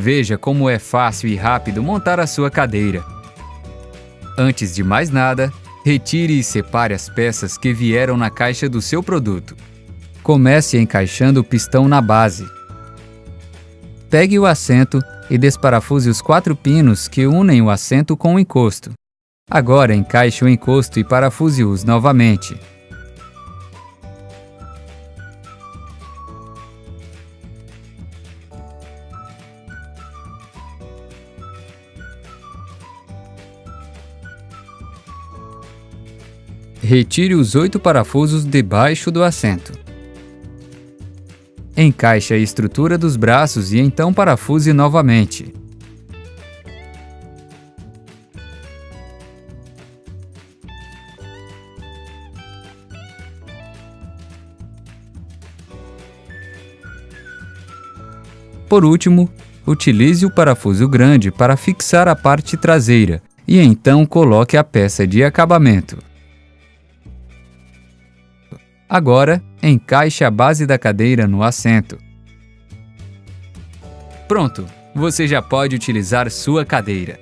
Veja como é fácil e rápido montar a sua cadeira. Antes de mais nada, retire e separe as peças que vieram na caixa do seu produto. Comece encaixando o pistão na base. Pegue o assento e desparafuse os quatro pinos que unem o assento com o encosto. Agora encaixe o encosto e parafuse-os novamente. Retire os oito parafusos debaixo do assento. Encaixe a estrutura dos braços e então parafuse novamente. Por último, utilize o parafuso grande para fixar a parte traseira e então coloque a peça de acabamento. Agora, encaixe a base da cadeira no assento. Pronto! Você já pode utilizar sua cadeira.